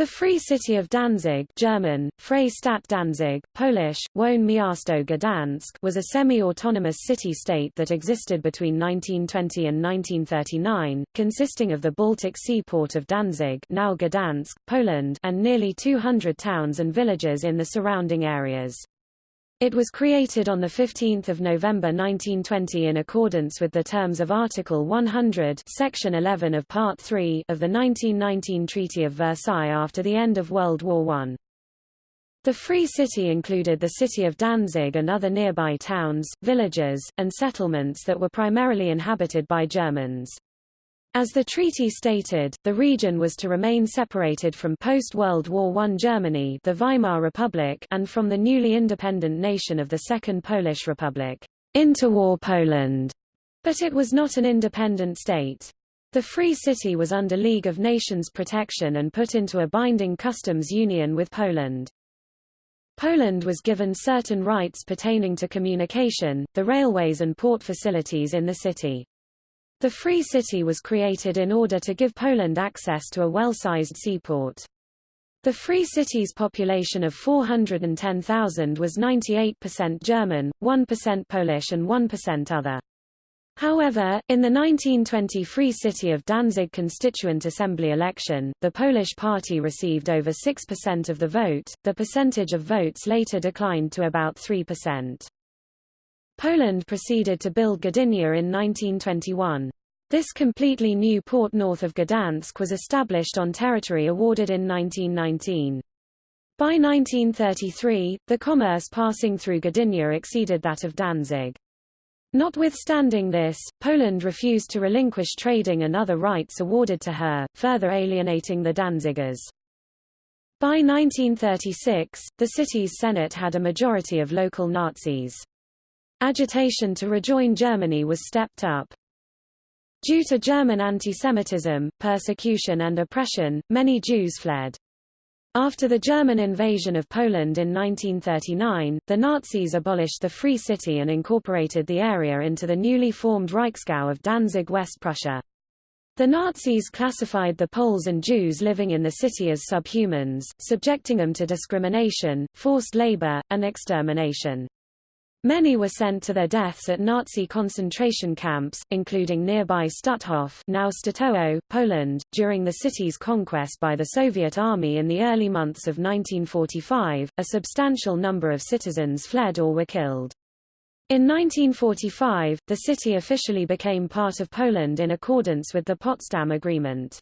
The Free City of Danzig German, Freie Stadt Danzig, Polish, Wolne Miasto Gdansk was a semi-autonomous city-state that existed between 1920 and 1939, consisting of the Baltic seaport of Danzig now Gdansk, Poland and nearly 200 towns and villages in the surrounding areas. It was created on 15 November 1920 in accordance with the terms of Article 100 Section 11 of Part 3 of the 1919 Treaty of Versailles after the end of World War I. The Free City included the city of Danzig and other nearby towns, villages, and settlements that were primarily inhabited by Germans. As the treaty stated, the region was to remain separated from post-World War I Germany the Weimar Republic and from the newly independent nation of the Second Polish Republic, interwar Poland, but it was not an independent state. The Free City was under League of Nations protection and put into a binding customs union with Poland. Poland was given certain rights pertaining to communication, the railways and port facilities in the city. The Free City was created in order to give Poland access to a well-sized seaport. The Free City's population of 410,000 was 98% German, 1% Polish and 1% other. However, in the 1920 Free City of Danzig Constituent Assembly election, the Polish party received over 6% of the vote, the percentage of votes later declined to about 3%. Poland proceeded to build Gdynia in 1921. This completely new port north of Gdansk was established on territory awarded in 1919. By 1933, the commerce passing through Gdynia exceeded that of Danzig. Notwithstanding this, Poland refused to relinquish trading and other rights awarded to her, further alienating the Danzigers. By 1936, the city's Senate had a majority of local Nazis. Agitation to rejoin Germany was stepped up. Due to German anti-Semitism, persecution and oppression, many Jews fled. After the German invasion of Poland in 1939, the Nazis abolished the Free City and incorporated the area into the newly formed Reichsgau of Danzig West Prussia. The Nazis classified the Poles and Jews living in the city as subhumans, subjecting them to discrimination, forced labor, and extermination. Many were sent to their deaths at Nazi concentration camps, including nearby Stutthof now Sztutowo, Poland, during the city's conquest by the Soviet Army in the early months of 1945. A substantial number of citizens fled or were killed. In 1945, the city officially became part of Poland in accordance with the Potsdam Agreement.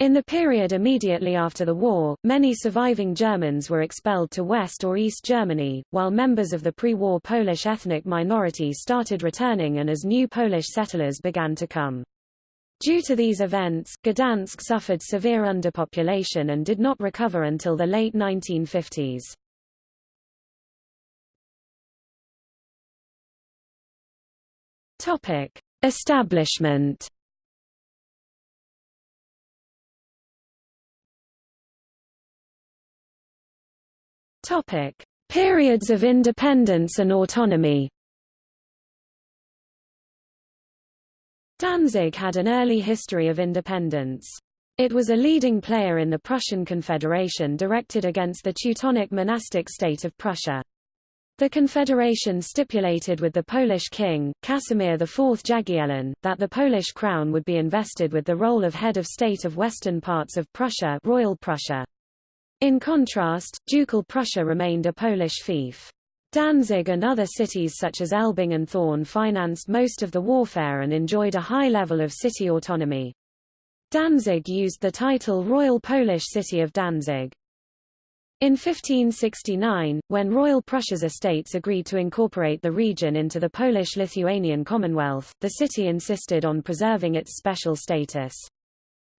In the period immediately after the war, many surviving Germans were expelled to West or East Germany, while members of the pre-war Polish ethnic minority started returning and as new Polish settlers began to come. Due to these events, Gdansk suffered severe underpopulation and did not recover until the late 1950s. Topic: Establishment Topic: Periods of independence and autonomy. Danzig had an early history of independence. It was a leading player in the Prussian Confederation directed against the Teutonic monastic state of Prussia. The Confederation stipulated with the Polish king, Casimir IV Jagiellon, that the Polish crown would be invested with the role of head of state of western parts of Prussia, Royal Prussia. In contrast, Ducal Prussia remained a Polish fief. Danzig and other cities such as Elbing and Thorn financed most of the warfare and enjoyed a high level of city autonomy. Danzig used the title Royal Polish City of Danzig. In 1569, when Royal Prussia's estates agreed to incorporate the region into the Polish-Lithuanian Commonwealth, the city insisted on preserving its special status.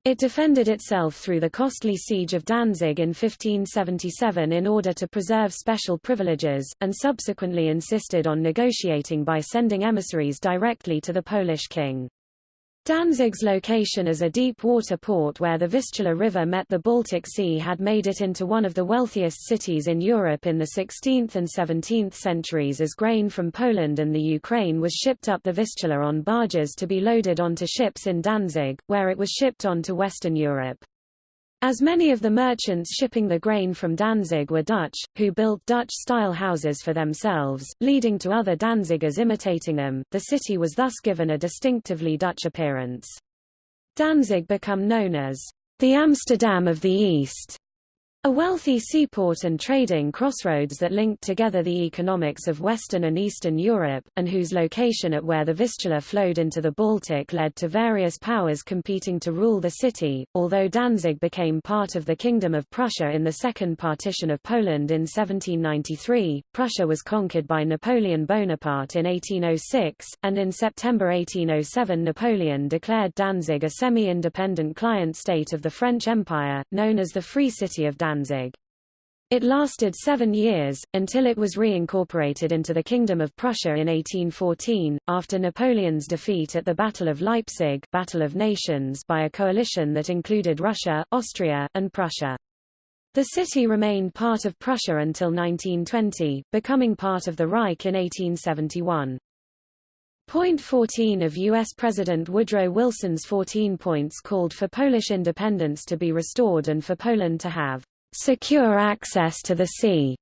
It defended itself through the costly siege of Danzig in 1577 in order to preserve special privileges, and subsequently insisted on negotiating by sending emissaries directly to the Polish king. Danzig's location as a deep-water port where the Vistula River met the Baltic Sea had made it into one of the wealthiest cities in Europe in the 16th and 17th centuries as grain from Poland and the Ukraine was shipped up the Vistula on barges to be loaded onto ships in Danzig, where it was shipped on to Western Europe. As many of the merchants shipping the grain from Danzig were Dutch, who built Dutch-style houses for themselves, leading to other Danzigers imitating them, the city was thus given a distinctively Dutch appearance. Danzig became known as the Amsterdam of the East, a wealthy seaport and trading crossroads that linked together the economics of Western and Eastern Europe, and whose location at where the Vistula flowed into the Baltic led to various powers competing to rule the city. Although Danzig became part of the Kingdom of Prussia in the Second Partition of Poland in 1793, Prussia was conquered by Napoleon Bonaparte in 1806, and in September 1807 Napoleon declared Danzig a semi-independent client state of the French Empire, known as the Free City of Danzig. Danzig. It lasted seven years, until it was reincorporated into the Kingdom of Prussia in 1814, after Napoleon's defeat at the Battle of Leipzig Battle of Nations by a coalition that included Russia, Austria, and Prussia. The city remained part of Prussia until 1920, becoming part of the Reich in 1871. Point 14 of U.S. President Woodrow Wilson's 14 points called for Polish independence to be restored and for Poland to have secure access to the sea,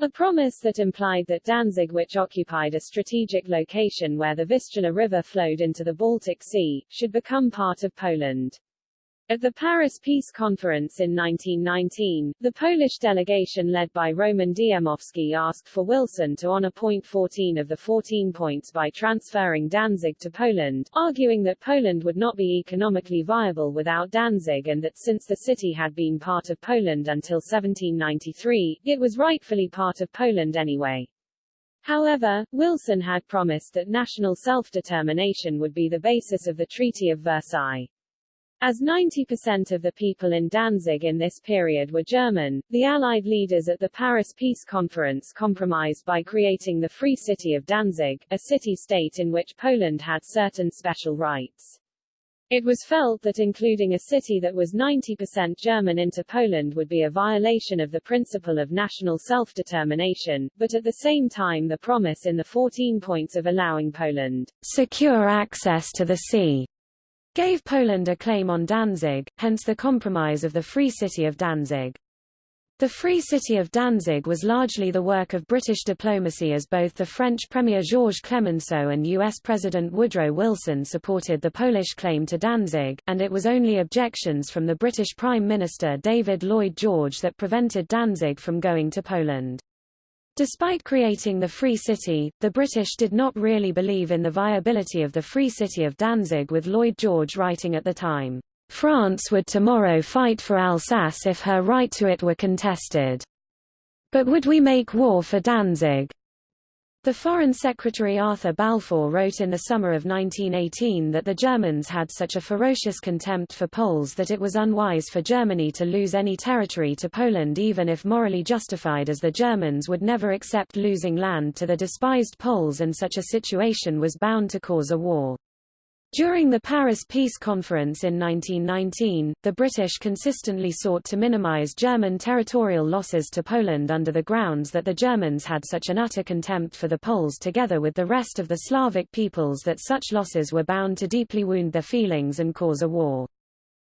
a promise that implied that Danzig which occupied a strategic location where the Vistula River flowed into the Baltic Sea, should become part of Poland. At the Paris Peace Conference in 1919, the Polish delegation led by Roman Dmowski asked for Wilson to honor point 14 of the 14 points by transferring Danzig to Poland, arguing that Poland would not be economically viable without Danzig and that since the city had been part of Poland until 1793, it was rightfully part of Poland anyway. However, Wilson had promised that national self-determination would be the basis of the Treaty of Versailles. As 90% of the people in Danzig in this period were German, the Allied leaders at the Paris Peace Conference compromised by creating the Free City of Danzig, a city-state in which Poland had certain special rights. It was felt that including a city that was 90% German into Poland would be a violation of the principle of national self-determination, but at the same time the promise in the 14 points of allowing Poland secure access to the sea gave Poland a claim on Danzig, hence the compromise of the Free City of Danzig. The Free City of Danzig was largely the work of British diplomacy as both the French Premier Georges Clemenceau and U.S. President Woodrow Wilson supported the Polish claim to Danzig, and it was only objections from the British Prime Minister David Lloyd George that prevented Danzig from going to Poland. Despite creating the Free City, the British did not really believe in the viability of the Free City of Danzig with Lloyd George writing at the time, France would tomorrow fight for Alsace if her right to it were contested. But would we make war for Danzig? The Foreign Secretary Arthur Balfour wrote in the summer of 1918 that the Germans had such a ferocious contempt for Poles that it was unwise for Germany to lose any territory to Poland even if morally justified as the Germans would never accept losing land to the despised Poles and such a situation was bound to cause a war. During the Paris Peace Conference in 1919, the British consistently sought to minimize German territorial losses to Poland under the grounds that the Germans had such an utter contempt for the Poles together with the rest of the Slavic peoples that such losses were bound to deeply wound their feelings and cause a war.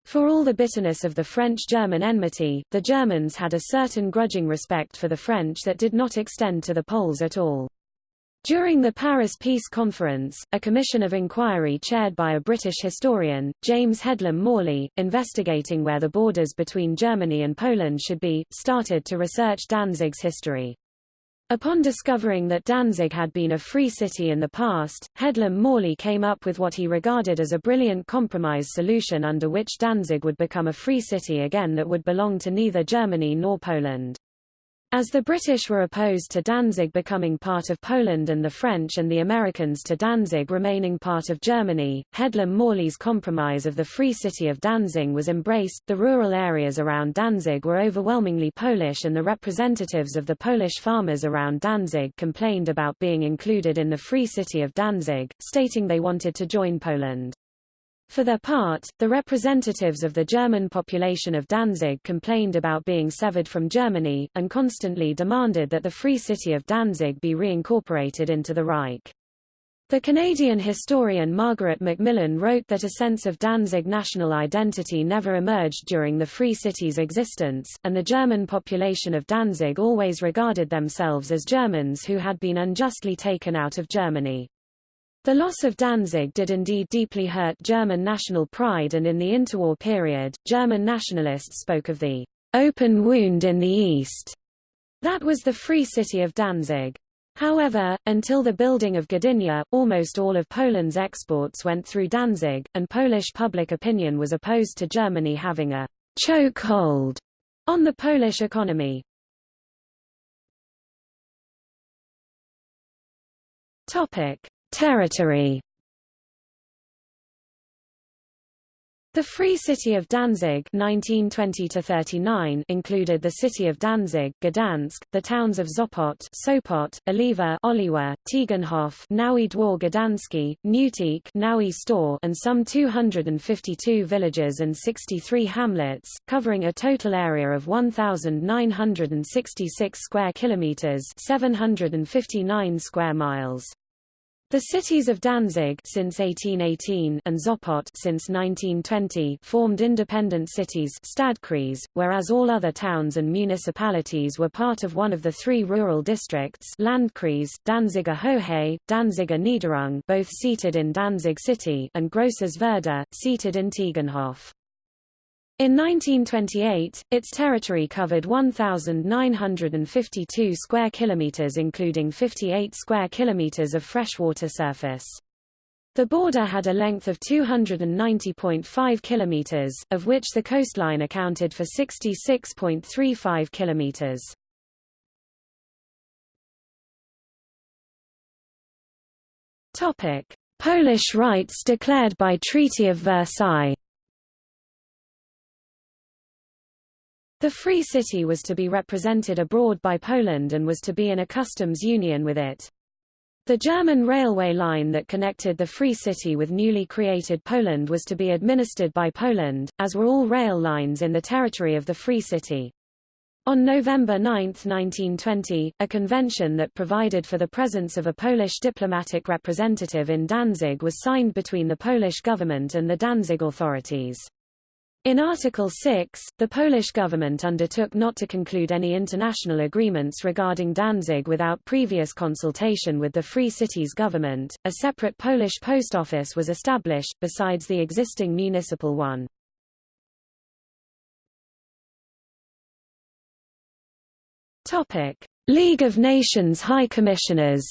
For all the bitterness of the French-German enmity, the Germans had a certain grudging respect for the French that did not extend to the Poles at all. During the Paris Peace Conference, a commission of inquiry chaired by a British historian, James Headlam Morley, investigating where the borders between Germany and Poland should be, started to research Danzig's history. Upon discovering that Danzig had been a free city in the past, Headlam Morley came up with what he regarded as a brilliant compromise solution under which Danzig would become a free city again that would belong to neither Germany nor Poland. As the British were opposed to Danzig becoming part of Poland and the French and the Americans to Danzig remaining part of Germany, Headlam-Morley's compromise of the Free City of Danzig was embraced. The rural areas around Danzig were overwhelmingly Polish and the representatives of the Polish farmers around Danzig complained about being included in the Free City of Danzig, stating they wanted to join Poland. For their part, the representatives of the German population of Danzig complained about being severed from Germany, and constantly demanded that the Free City of Danzig be reincorporated into the Reich. The Canadian historian Margaret Macmillan wrote that a sense of Danzig national identity never emerged during the Free City's existence, and the German population of Danzig always regarded themselves as Germans who had been unjustly taken out of Germany. The loss of Danzig did indeed deeply hurt German national pride and in the interwar period, German nationalists spoke of the open wound in the East. That was the Free City of Danzig. However, until the building of Gdynia, almost all of Poland's exports went through Danzig, and Polish public opinion was opposed to Germany having a chokehold on the Polish economy. Topic: Territory The Free City of Danzig 1920 included the city of Danzig, Gdansk, the towns of Sopot, Sopot, Oliva, Oliwa, Tiegenhof, Nowy Dwór Gdański, Neuteich, Nowy Staw, and some 252 villages and 63 hamlets, covering a total area of 1,966 square kilometers, 759 square miles. The cities of Danzig since 1818 and Sopot since 1920 formed independent cities Stadtkreis, whereas all other towns and municipalities were part of one of the three rural districts Landkreis, Danziger Hohe, Danziger Niederung both seated in Danzig City and Grosses Werder, seated in Tiegenhof. In 1928, its territory covered 1,952 square kilometers including 58 square kilometers of freshwater surface. The border had a length of 290.5 kilometers, of which the coastline accounted for 66.35 kilometers. Topic: Polish rights declared by Treaty of Versailles. The Free City was to be represented abroad by Poland and was to be in a customs union with it. The German railway line that connected the Free City with newly created Poland was to be administered by Poland, as were all rail lines in the territory of the Free City. On November 9, 1920, a convention that provided for the presence of a Polish diplomatic representative in Danzig was signed between the Polish government and the Danzig authorities. In Article 6, the Polish government undertook not to conclude any international agreements regarding Danzig without previous consultation with the Free Cities government. A separate Polish post office was established, besides the existing municipal one. Topic: League of Nations High Commissioners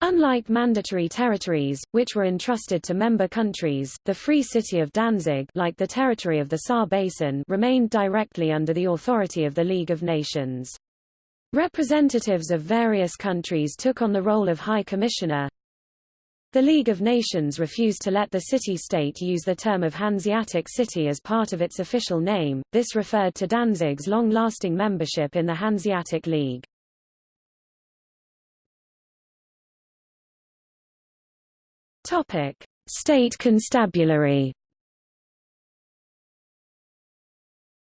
Unlike mandatory territories, which were entrusted to member countries, the Free City of Danzig like the territory of the Saar Basin remained directly under the authority of the League of Nations. Representatives of various countries took on the role of High Commissioner. The League of Nations refused to let the city-state use the term of Hanseatic City as part of its official name, this referred to Danzig's long-lasting membership in the Hanseatic League. Topic: State Constabulary.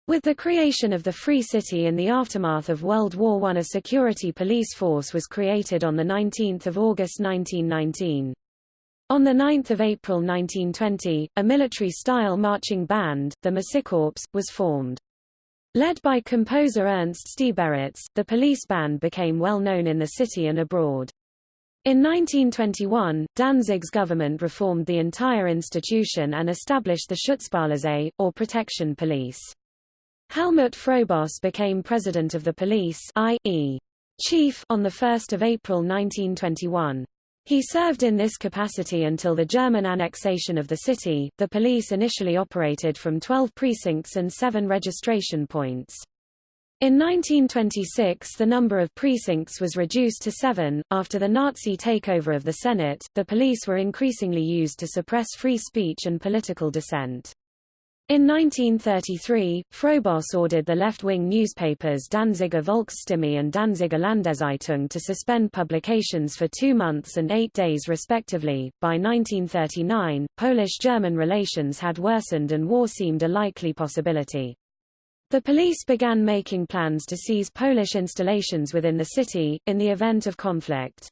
With the creation of the Free City in the aftermath of World War I a security police force was created on 19 August 1919. On 9 April 1920, a military-style marching band, the Musikkorps, was formed. Led by composer Ernst Stieberitz, the police band became well known in the city and abroad. In 1921, Danzig's government reformed the entire institution and established the Schutzpolizei, or protection police. Helmut Froboss became president of the police i.e. chief on 1 April 1921. He served in this capacity until the German annexation of the city. The police initially operated from 12 precincts and 7 registration points. In 1926 the number of precincts was reduced to seven. After the Nazi takeover of the Senate, the police were increasingly used to suppress free speech and political dissent. In 1933, Froboss ordered the left-wing newspapers Danziger Volksstimme and Danziger Landeszeitung to suspend publications for two months and eight days respectively. By 1939, Polish-German relations had worsened and war seemed a likely possibility. The police began making plans to seize Polish installations within the city, in the event of conflict.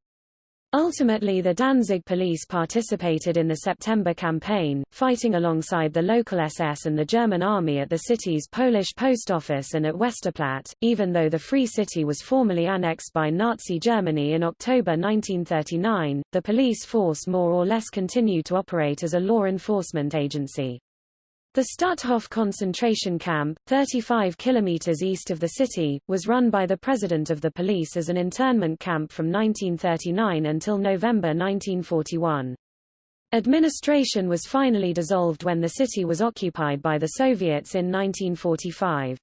Ultimately the Danzig police participated in the September campaign, fighting alongside the local SS and the German army at the city's Polish post office and at Westerplatte, even though the Free City was formally annexed by Nazi Germany in October 1939, the police force more or less continued to operate as a law enforcement agency. The Stutthof concentration camp, 35 kilometers east of the city, was run by the president of the police as an internment camp from 1939 until November 1941. Administration was finally dissolved when the city was occupied by the Soviets in 1945.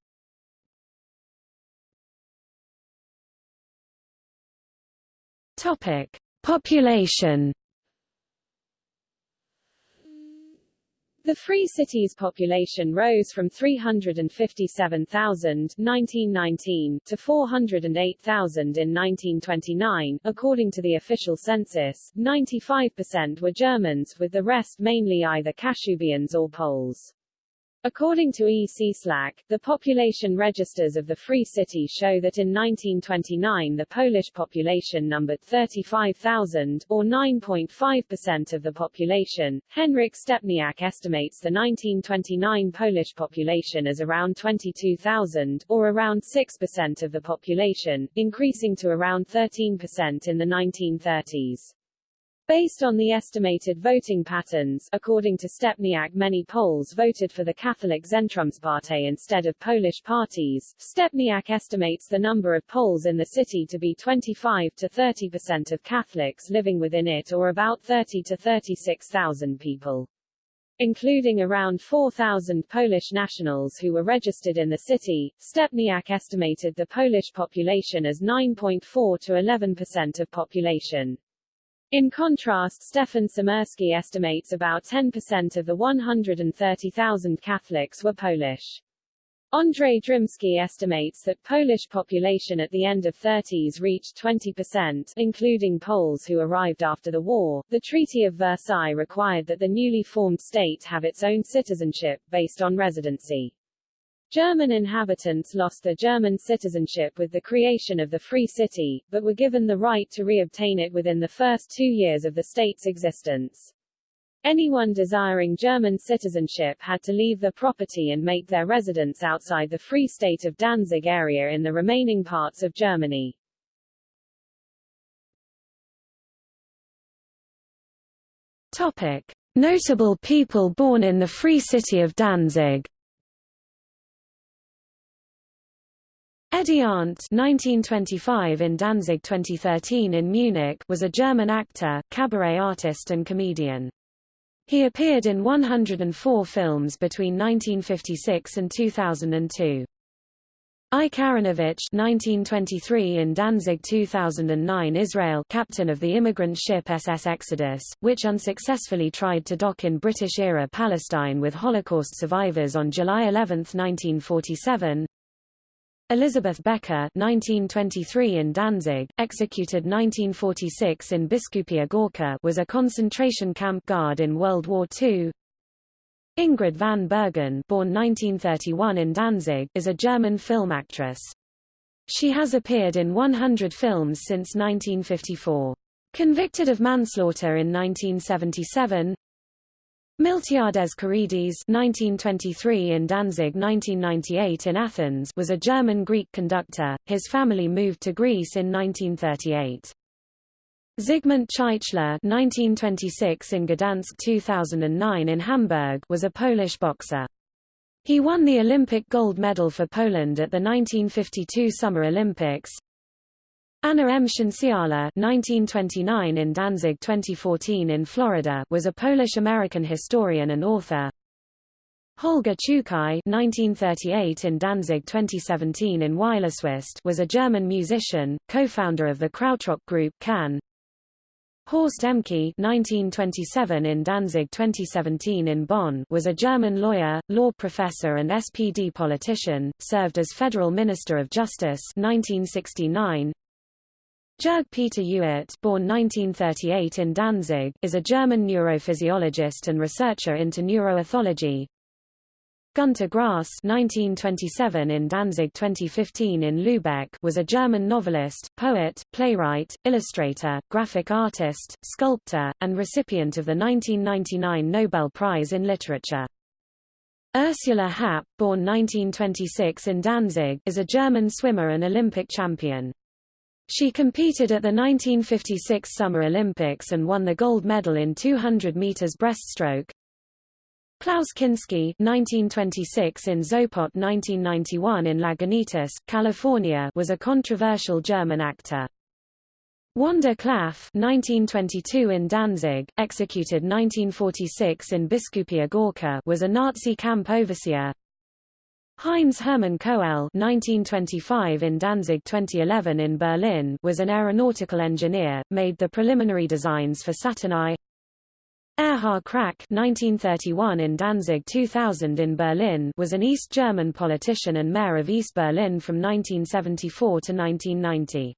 Topic: Population The Free City's population rose from 357,000 1919 to 408,000 in 1929. According to the official census, 95% were Germans, with the rest mainly either Kashubians or Poles. According to E. C. Slack, the population registers of the Free City show that in 1929 the Polish population numbered 35,000, or 9.5% of the population. Henryk Stepniak estimates the 1929 Polish population as around 22,000, or around 6% of the population, increasing to around 13% in the 1930s. Based on the estimated voting patterns, according to Stepniak many Poles voted for the Catholic Zentrumspartei instead of Polish parties. Stepniak estimates the number of Poles in the city to be 25 to 30 percent of Catholics living within it or about 30 to 36,000 people. Including around 4,000 Polish nationals who were registered in the city, Stepniak estimated the Polish population as 9.4 to 11 percent of population. In contrast Stefan Siemirsky estimates about 10% of the 130,000 Catholics were Polish. Andrzej Drimski estimates that Polish population at the end of 30s reached 20%, including Poles who arrived after the war. The Treaty of Versailles required that the newly formed state have its own citizenship, based on residency. German inhabitants lost their German citizenship with the creation of the Free City, but were given the right to re-obtain it within the first two years of the state's existence. Anyone desiring German citizenship had to leave their property and make their residence outside the Free State of Danzig area in the remaining parts of Germany. Topic. Notable people born in the Free City of Danzig Eddi Arent 1925 in Danzig 2013 in Munich was a German actor, cabaret artist and comedian. He appeared in 104 films between 1956 and 2002. Ike Aronowicz 1923 in Danzig 2009 Israel captain of the immigrant ship SS Exodus, which unsuccessfully tried to dock in British-era Palestine with Holocaust survivors on July 11, 1947 Elizabeth Becker 1923 in Danzig, executed 1946 in Biskupia Gorka was a concentration camp guard in World War II. Ingrid van Bergen born 1931 in Danzig, is a German film actress. She has appeared in 100 films since 1954. Convicted of manslaughter in 1977, Miltiades Caridis 1923 in Danzig 1998 in Athens was a German-Greek conductor, his family moved to Greece in 1938. Zygmunt Chychła 1926 in Gdansk 2009 in Hamburg was a Polish boxer. He won the Olympic gold medal for Poland at the 1952 Summer Olympics, Anna M. Cienciala 1929 in Danzig 2014 in Florida was a Polish-American historian and author. Holger Czukay 1938 in Danzig 2017 in Weilerswist was a German musician, co-founder of the Krautrock group Can. Horst Ehmke 1927 in Danzig 2017 in Bonn was a German lawyer, law professor and SPD politician, served as Federal Minister of Justice 1969, Jörg Peter Ewert born 1938 in Danzig, is a German neurophysiologist and researcher into neuroethology. Günter Grass 1927 in Danzig 2015 in Lübeck was a German novelist, poet, playwright, illustrator, graphic artist, sculptor, and recipient of the 1999 Nobel Prize in Literature. Ursula Happ, born 1926 in Danzig, is a German swimmer and Olympic champion. She competed at the 1956 Summer Olympics and won the gold medal in 200 meters breaststroke. Klaus Kinski 1926 in Zoppot 1991 in Lagunitas, California was a controversial German actor. Wanda Klaff 1922 in Danzig, executed 1946 in Biskupia Gorka was a Nazi camp overseer. Heinz Hermann Koelle 1925 in Danzig 2011 in Berlin was an aeronautical engineer, made the preliminary designs for Saturn I. Erhard Krack 1931 in Danzig 2000 in Berlin was an East German politician and mayor of East Berlin from 1974 to 1990.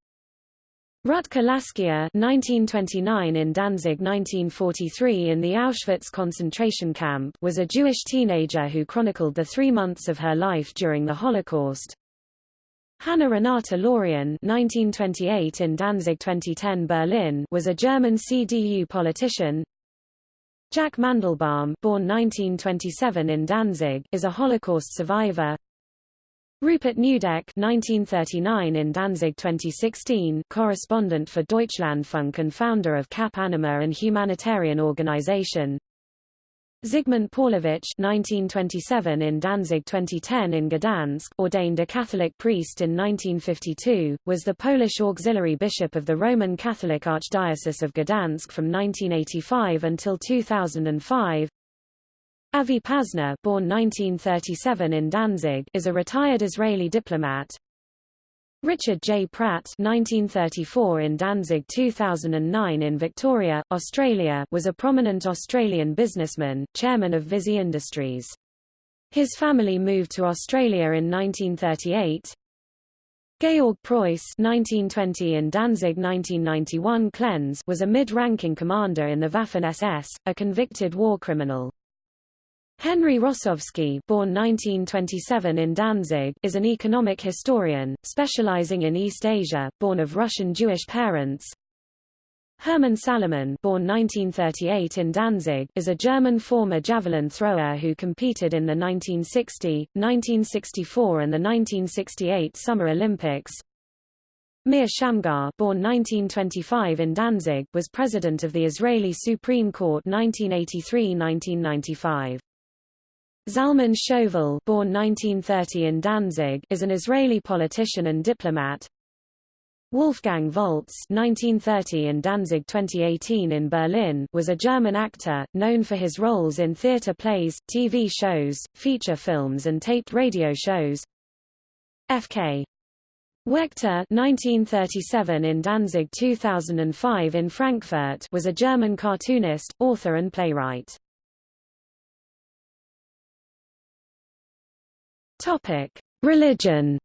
Rutka Laskier 1929 in Danzig 1943 in the Auschwitz concentration camp was a Jewish teenager who chronicled the three months of her life during the Holocaust. Hanna Renata Laurien 1928 in Danzig 2010 Berlin was a German CDU politician, Jack Mandelbaum born 1927 in Danzig is a Holocaust survivor. Rupert Neudeck 1939 in Danzig 2016 correspondent for Deutschlandfunk and founder of Cap Anamur and humanitarian organization. Zygmunt Pawlowicz 1927 in Danzig 2010 in Gdansk ordained a Catholic priest in 1952, was the Polish auxiliary bishop of the Roman Catholic Archdiocese of Gdansk from 1985 until 2005. Avi Pazner born 1937 in Danzig is a retired Israeli diplomat, Richard J. Pratt 1934 in Danzig 2009 in Victoria, Australia was a prominent Australian businessman, chairman of Visy Industries. His family moved to Australia in 1938. Georg Preuss 1920 in Danzig 1991 Klenz was a mid-ranking commander in the Waffen-SS, a convicted war criminal. Henry Rosovsky born 1927 in Danzig, is an economic historian, specializing in East Asia, born of Russian Jewish parents. Hermann Salomon born 1938 in Danzig, is a German former javelin thrower who competed in the 1960, 1964 and the 1968 Summer Olympics. Meir Shamgar born 1925 in Danzig, was president of the Israeli Supreme Court 1983–1995. Zalman Shoval born 1930 in Danzig is an Israeli politician and diplomat. Wolfgang Volz 1930 in Danzig 2018 in Berlin was a German actor, known for his roles in theater plays, TV shows, feature films and taped radio shows. F.K. Waechter 1937 in Danzig 2005 in Frankfurt was a German cartoonist, author and playwright. Topic: Religion.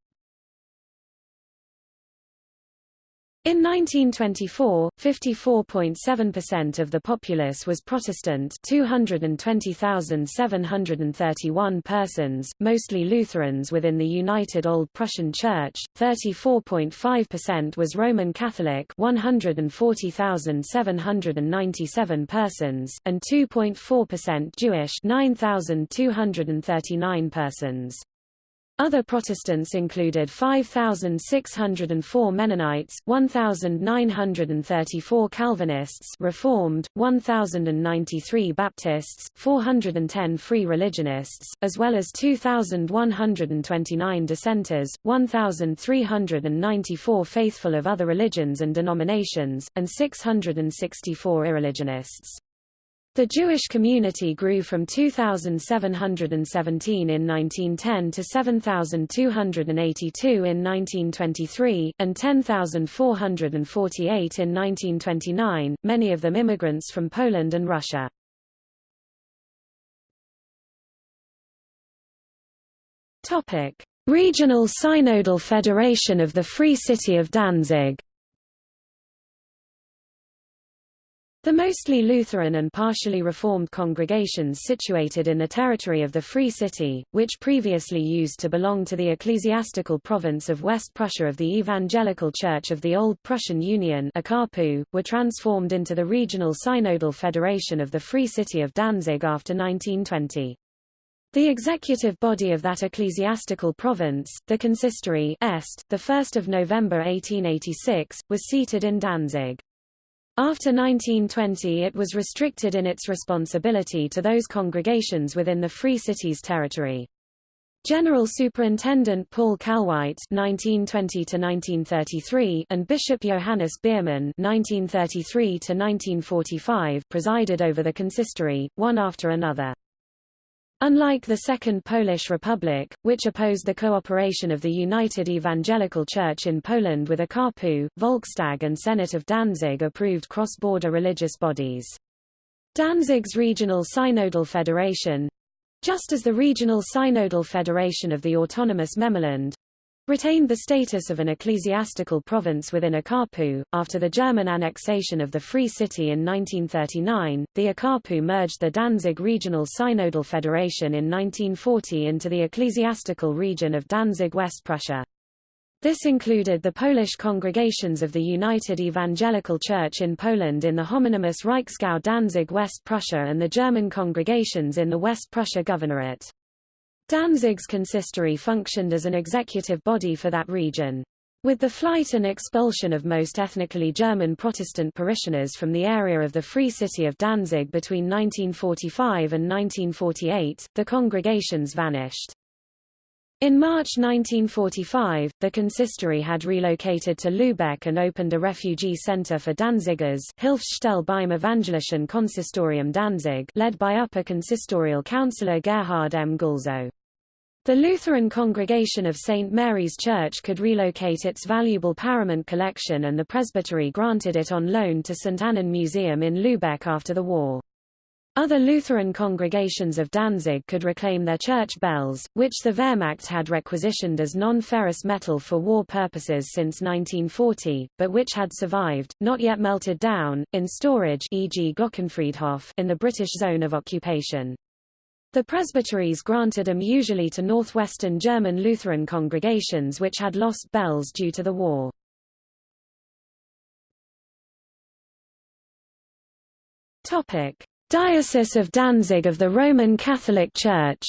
In 1924, 54.7% of the populace was Protestant 220,731 persons, mostly Lutherans within the United Old Prussian Church, 34.5% was Roman Catholic 140,797 persons, and 2.4% Jewish 9,239 persons. Other Protestants included 5,604 Mennonites, 1,934 Calvinists Reformed, 1,093 Baptists, 410 Free Religionists, as well as 2,129 Dissenters, 1,394 faithful of other religions and denominations, and 664 irreligionists. The Jewish community grew from 2,717 in 1910 to 7,282 in 1923, and 10,448 in 1929, many of them immigrants from Poland and Russia. Regional Synodal Federation of the Free City of Danzig The mostly Lutheran and partially Reformed congregations situated in the territory of the Free City, which previously used to belong to the ecclesiastical province of West Prussia of the Evangelical Church of the Old Prussian Union were transformed into the Regional Synodal Federation of the Free City of Danzig after 1920. The executive body of that ecclesiastical province, the consistory Est, 1 November 1886, was seated in Danzig. After 1920 it was restricted in its responsibility to those congregations within the Free Cities territory. General Superintendent Paul Kalweit (1920–1933) and Bishop Johannes Biermann (1933–1945) presided over the consistory, one after another. Unlike the Second Polish Republic, which opposed the cooperation of the United Evangelical Church in Poland with OKAPU, Volkstag and Senate of Danzig approved cross-border religious bodies. Danzig's Regional Synodal Federation—just as the Regional Synodal Federation of the Autonomous Memelland, retained the status of an ecclesiastical province within OKAPU. After the German annexation of the Free City in 1939, the OKAPU merged the Danzig Regional Synodal Federation in 1940 into the ecclesiastical region of Danzig-West Prussia. This included the Polish congregations of the United Evangelical Church in Poland in the homonymous Reichsgau Danzig-West Prussia and the German congregations in the West Prussia Governorate. Danzig's consistory functioned as an executive body for that region. With the flight and expulsion of most ethnically German Protestant parishioners from the area of the Free City of Danzig between 1945 and 1948, the congregations vanished. In March 1945, the consistory had relocated to Lübeck and opened a refugee center for Danzigers Hilfsstelle beim Evangelischen Konsistorium Danzig led by Upper Consistorial Councillor Gerhard M. Gülzow. The Lutheran congregation of St. Mary's Church could relocate its valuable paraments collection and the presbytery granted it on loan to St. Annen Museum in Lübeck after the war. Other Lutheran congregations of Danzig could reclaim their church bells, which the Wehrmacht had requisitioned as non-ferrous metal for war purposes since 1940, but which had survived, not yet melted down, in storage e.g. Glockenfriedhof in the British zone of occupation. The presbyteries granted them usually to northwestern German Lutheran congregations which had lost bells due to the war. Topic. Diocese of Danzig of the Roman Catholic Church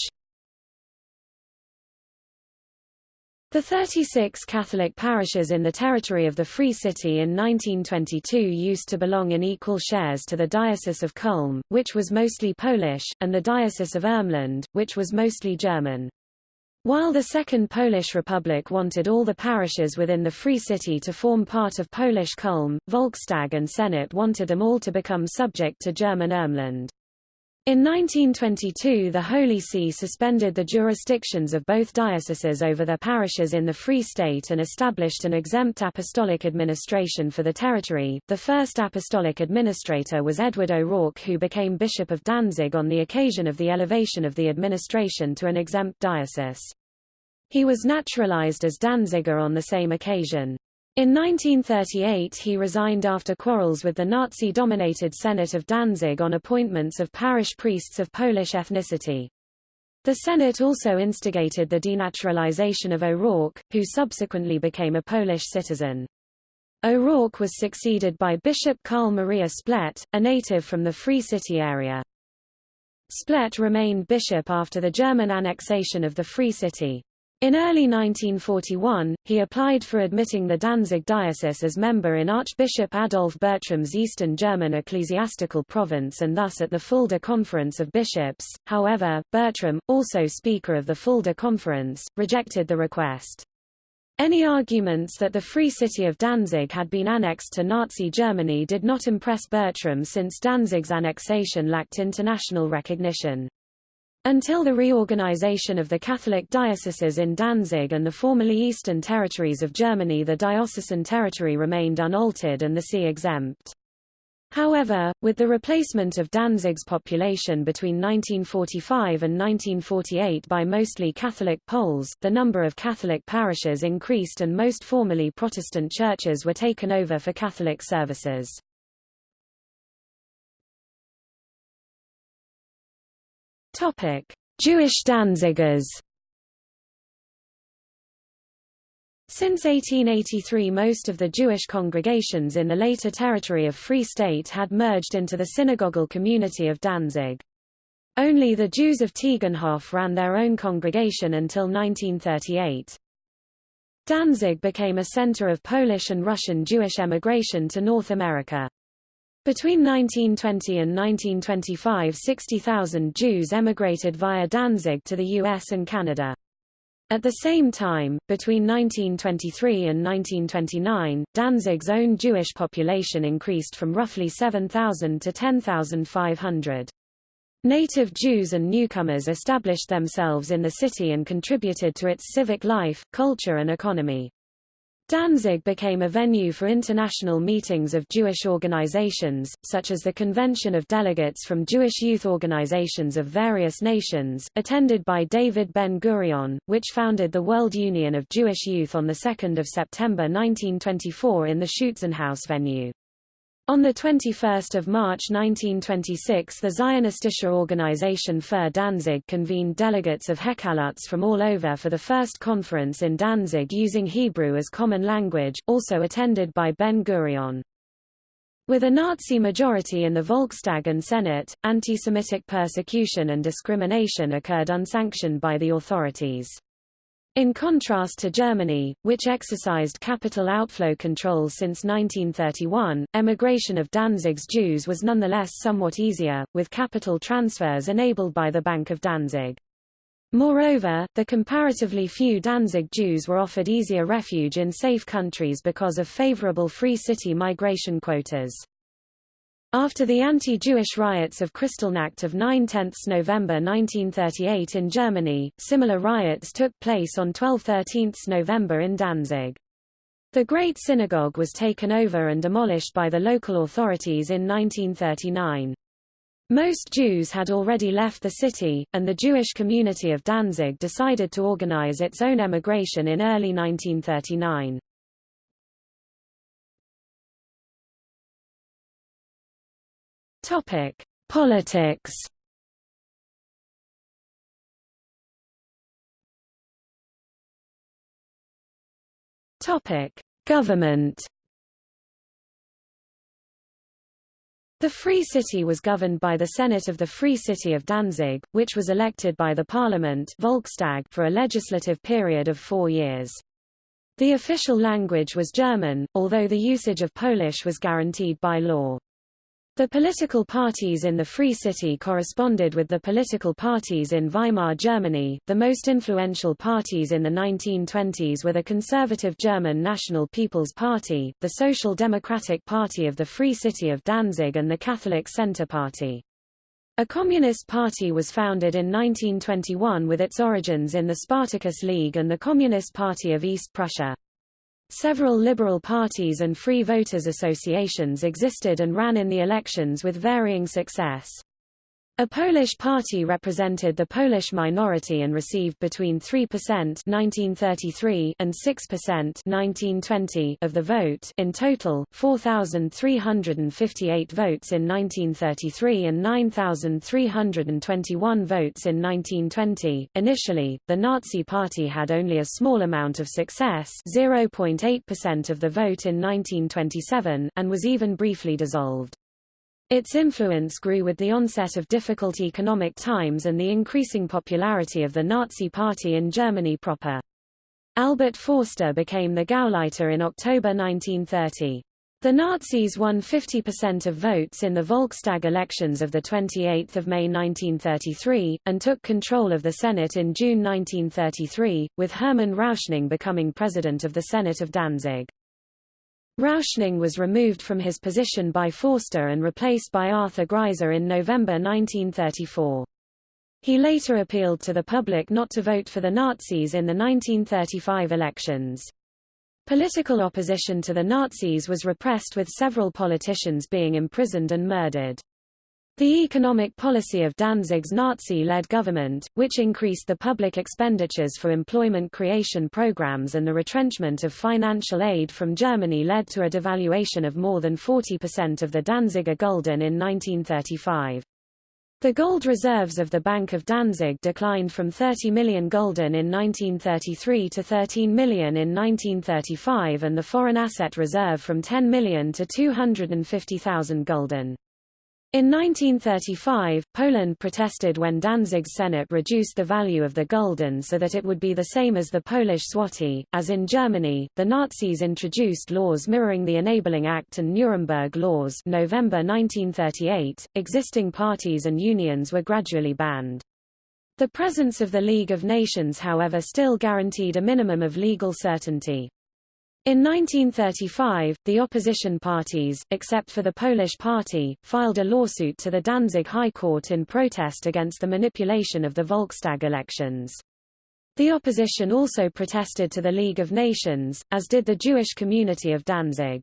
The 36 Catholic parishes in the territory of the Free City in 1922 used to belong in equal shares to the Diocese of Culm, which was mostly Polish, and the Diocese of Ermland, which was mostly German. While the Second Polish Republic wanted all the parishes within the Free City to form part of Polish Culm, Volkstag and Senate wanted them all to become subject to German Ermland. In 1922 the Holy See suspended the jurisdictions of both dioceses over their parishes in the Free State and established an exempt apostolic administration for the territory. The first apostolic administrator was Edward O'Rourke who became Bishop of Danzig on the occasion of the elevation of the administration to an exempt diocese. He was naturalized as Danziger on the same occasion. In 1938 he resigned after quarrels with the Nazi-dominated Senate of Danzig on appointments of parish priests of Polish ethnicity. The Senate also instigated the denaturalization of O'Rourke, who subsequently became a Polish citizen. O'Rourke was succeeded by Bishop Karl Maria Splett, a native from the Free City area. Splett remained bishop after the German annexation of the Free City. In early 1941, he applied for admitting the Danzig diocese as member in Archbishop Adolf Bertram's Eastern German ecclesiastical province and thus at the Fulda Conference of Bishops. However, Bertram, also Speaker of the Fulda Conference, rejected the request. Any arguments that the Free City of Danzig had been annexed to Nazi Germany did not impress Bertram since Danzig's annexation lacked international recognition. Until the reorganization of the Catholic dioceses in Danzig and the formerly Eastern territories of Germany the diocesan territory remained unaltered and the see exempt. However, with the replacement of Danzig's population between 1945 and 1948 by mostly Catholic Poles, the number of Catholic parishes increased and most formerly Protestant churches were taken over for Catholic services. Topic: Jewish Danzigers. Since 1883 most of the Jewish congregations in the later territory of Free State had merged into the synagogal community of Danzig. Only the Jews of Tiegenhof ran their own congregation until 1938. Danzig became a center of Polish and Russian Jewish emigration to North America. Between 1920 and 1925 60,000 Jews emigrated via Danzig to the US and Canada. At the same time, between 1923 and 1929, Danzig's own Jewish population increased from roughly 7,000 to 10,500. Native Jews and newcomers established themselves in the city and contributed to its civic life, culture and economy. Danzig became a venue for international meetings of Jewish organizations, such as the Convention of Delegates from Jewish youth organizations of various nations, attended by David Ben-Gurion, which founded the World Union of Jewish Youth on 2 September 1924 in the Schutzenhaus venue. On 21 March 1926 the Zionistische Organisation für Danzig convened delegates of Hechaluz from all over for the first conference in Danzig using Hebrew as common language, also attended by Ben-Gurion. With a Nazi majority in the Volkstag and Senate, anti-Semitic persecution and discrimination occurred unsanctioned by the authorities. In contrast to Germany, which exercised capital outflow control since 1931, emigration of Danzig's Jews was nonetheless somewhat easier, with capital transfers enabled by the Bank of Danzig. Moreover, the comparatively few Danzig Jews were offered easier refuge in safe countries because of favorable free city migration quotas. After the anti-Jewish riots of Kristallnacht of 9-10 November 1938 in Germany, similar riots took place on 12-13 November in Danzig. The Great Synagogue was taken over and demolished by the local authorities in 1939. Most Jews had already left the city, and the Jewish community of Danzig decided to organize its own emigration in early 1939. Topic: Politics. Topic: Government. The Free City was governed by the Senate of the Free City of Danzig, which was elected by the Parliament Volkstag for a legislative period of four years. The official language was German, although the usage of Polish was guaranteed by law. The political parties in the Free City corresponded with the political parties in Weimar Germany. The most influential parties in the 1920s were the conservative German National People's Party, the Social Democratic Party of the Free City of Danzig and the Catholic Centre Party. A communist party was founded in 1921 with its origins in the Spartacus League and the Communist Party of East Prussia. Several liberal parties and free voters associations existed and ran in the elections with varying success. A Polish party represented the Polish minority and received between 3% 1933 and 6% 1920 of the vote in total, 4,358 votes in 1933 and 9,321 votes in 1920. Initially, the Nazi Party had only a small amount of success 0.8% of the vote in 1927 and was even briefly dissolved. Its influence grew with the onset of difficult economic times and the increasing popularity of the Nazi Party in Germany proper. Albert Forster became the Gauleiter in October 1930. The Nazis won 50% of votes in the Volkstag elections of 28 May 1933, and took control of the Senate in June 1933, with Hermann Rauschning becoming president of the Senate of Danzig. Rauschning was removed from his position by Forster and replaced by Arthur Greiser in November 1934. He later appealed to the public not to vote for the Nazis in the 1935 elections. Political opposition to the Nazis was repressed with several politicians being imprisoned and murdered. The economic policy of Danzig's Nazi-led government, which increased the public expenditures for employment creation programs and the retrenchment of financial aid from Germany led to a devaluation of more than 40% of the Danziger Gulden in 1935. The gold reserves of the Bank of Danzig declined from 30 million gulden in 1933 to 13 million in 1935 and the foreign asset reserve from 10 million to 250,000 gulden. In 1935, Poland protested when Danzig's Senate reduced the value of the gulden so that it would be the same as the Polish zloty. As in Germany, the Nazis introduced laws mirroring the Enabling Act and Nuremberg laws November 1938. Existing parties and unions were gradually banned. The presence of the League of Nations however still guaranteed a minimum of legal certainty. In 1935, the opposition parties, except for the Polish Party, filed a lawsuit to the Danzig High Court in protest against the manipulation of the Volkstag elections. The opposition also protested to the League of Nations, as did the Jewish community of Danzig.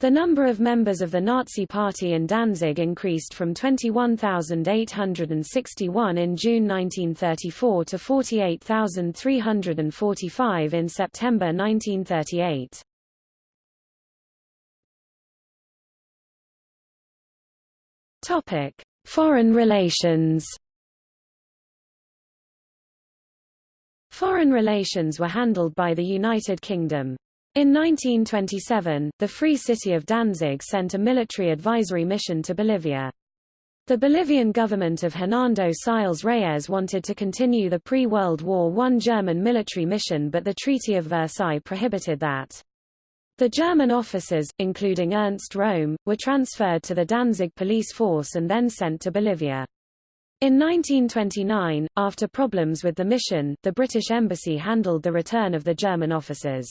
The number of members of the Nazi Party in Danzig increased from 21,861 in June 1934 to 48,345 in September 1938. Topic: Foreign relations. Foreign relations were handled by the United Kingdom. In 1927, the Free City of Danzig sent a military advisory mission to Bolivia. The Bolivian government of Hernando Siles Reyes wanted to continue the pre-World War I German military mission but the Treaty of Versailles prohibited that. The German officers, including Ernst Röhm, were transferred to the Danzig police force and then sent to Bolivia. In 1929, after problems with the mission, the British embassy handled the return of the German officers.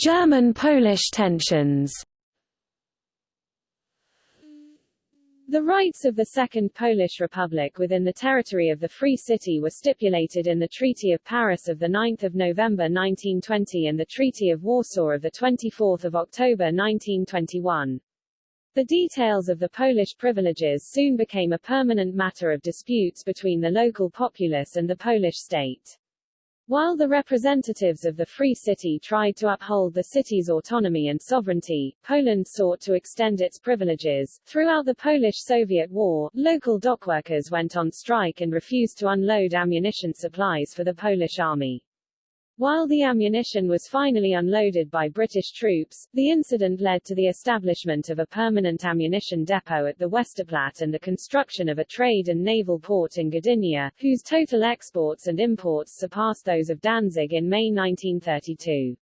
German-Polish tensions. The rights of the Second Polish Republic within the territory of the Free City were stipulated in the Treaty of Paris of 9 November 1920 and the Treaty of Warsaw of 24 October 1921. The details of the Polish privileges soon became a permanent matter of disputes between the local populace and the Polish state. While the representatives of the Free City tried to uphold the city's autonomy and sovereignty, Poland sought to extend its privileges. Throughout the Polish-Soviet War, local dockworkers went on strike and refused to unload ammunition supplies for the Polish army. While the ammunition was finally unloaded by British troops, the incident led to the establishment of a permanent ammunition depot at the Westerplatte and the construction of a trade and naval port in Gdynia, whose total exports and imports surpassed those of Danzig in May 1932.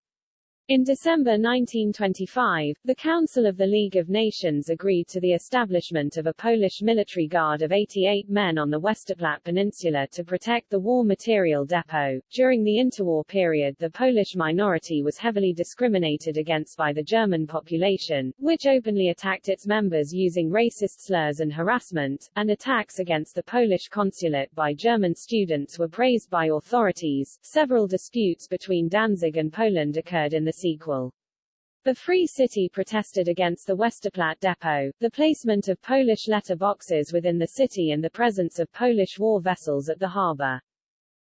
In December 1925, the Council of the League of Nations agreed to the establishment of a Polish military guard of 88 men on the Westerplatte Peninsula to protect the war material depot. During the interwar period, the Polish minority was heavily discriminated against by the German population, which openly attacked its members using racist slurs and harassment, and attacks against the Polish consulate by German students were praised by authorities. Several disputes between Danzig and Poland occurred in the The Free City protested against the Westerplatte depot, the placement of Polish letter boxes within the city and the presence of Polish war vessels at the harbor.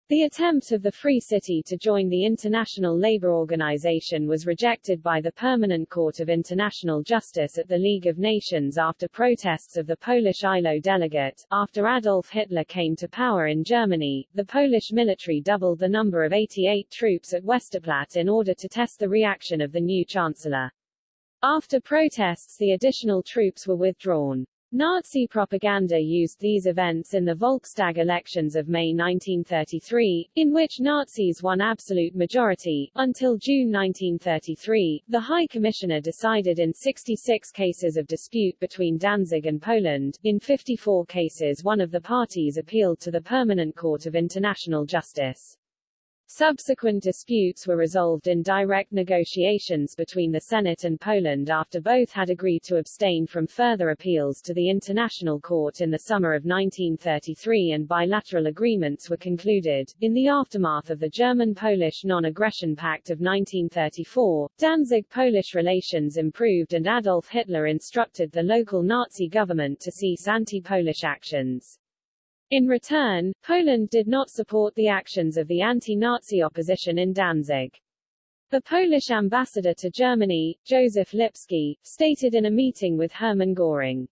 The attempt of the Free City to join the International Labour Organization was rejected by the Permanent Court of International Justice at the League of Nations after protests of the Polish ILO delegate. After Adolf Hitler came to power in Germany, the Polish military doubled the number of 88 troops at Westerplatte in order to test the reaction of the new chancellor. After protests the additional troops were withdrawn. Nazi propaganda used these events in the Volkstag elections of May 1933, in which Nazis won absolute majority. Until June 1933, the High Commissioner decided in 66 cases of dispute between Danzig and Poland. In 54 cases one of the parties appealed to the Permanent Court of International Justice. Subsequent disputes were resolved in direct negotiations between the Senate and Poland after both had agreed to abstain from further appeals to the International Court in the summer of 1933 and bilateral agreements were concluded. In the aftermath of the German-Polish Non-Aggression Pact of 1934, Danzig-Polish relations improved and Adolf Hitler instructed the local Nazi government to cease anti-Polish actions. In return, Poland did not support the actions of the anti-Nazi opposition in Danzig. The Polish ambassador to Germany, Joseph Lipski, stated in a meeting with Hermann Göring,